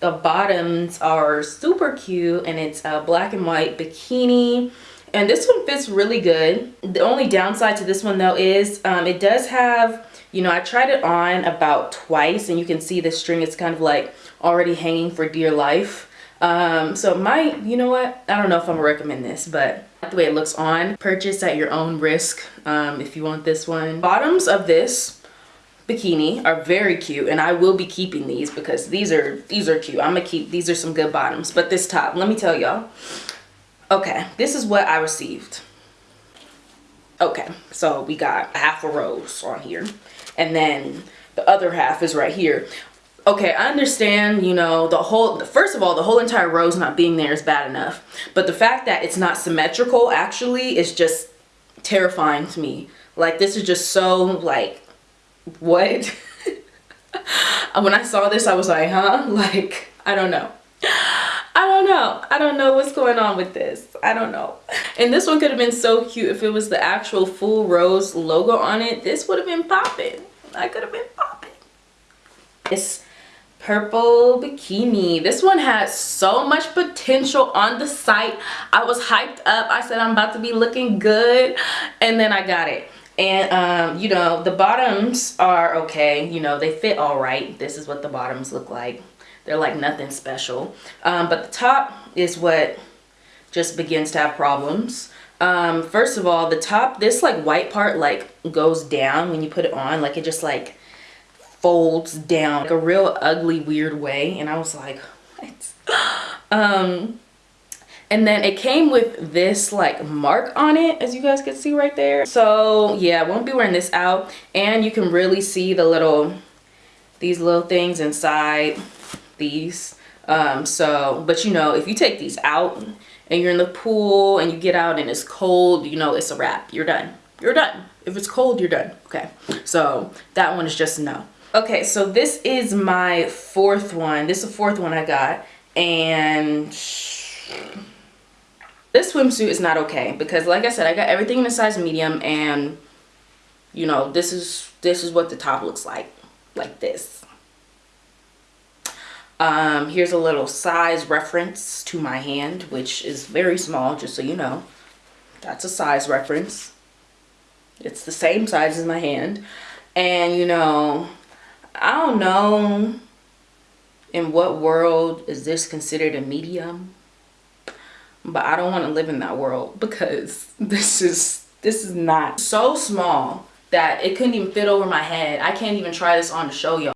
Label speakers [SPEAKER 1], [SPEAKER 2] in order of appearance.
[SPEAKER 1] the bottoms are super cute and it's a black and white bikini. And this one fits really good. The only downside to this one though is um, it does have you know i tried it on about twice and you can see the string is kind of like already hanging for dear life. Um, so my you know what? I don't know if i'm gonna recommend this but the way it looks on purchase at your own risk um, if you want this one. Bottoms of this bikini are very cute and I will be keeping these because these are these are cute. I'm gonna keep these are some good bottoms. But this top, let me tell y'all. Okay, this is what I received. Okay, so we got half a rose on here. And then the other half is right here. Okay, I understand, you know, the whole, first of all, the whole entire rose not being there is bad enough. But the fact that it's not symmetrical actually is just terrifying to me. Like, this is just so, like, what? when I saw this, I was like, huh? Like, I don't know. I don't know. I don't know what's going on with this. I don't know. And this one could have been so cute if it was the actual full rose logo on it. This would have been popping. I could have been popping. This purple bikini. This one has so much potential on the site. I was hyped up. I said I'm about to be looking good. And then I got it and um, you know the bottoms are okay. You know they fit all right. This is what the bottoms look like. They're like nothing special. Um, but the top is what just begins to have problems. Um, first of all the top this like white part like goes down when you put it on. Like it just like folds down like a real ugly weird way. And I was like what? Um and then it came with this like mark on it as you guys can see right there. So yeah I won't be wearing this out. And you can really see the little these little things inside these. Um so but you know if you take these out and you're in the pool and you get out and it's cold you know it's a wrap. You're done. You're done. If it's cold you're done. Okay. So that one is just no. Okay. So this is my fourth one. This is the fourth one I got. And this swimsuit is not okay because like I said, I got everything in a size medium and you know, this is this is what the top looks like. Like this. Um, here's a little size reference to my hand, which is very small, just so you know. That's a size reference. It's the same size as my hand. And, you know, I don't know in what world is this considered a medium but I don't want to live in that world because this is this is not so small that it couldn't even fit over my head. I can't even try this on to show y'all.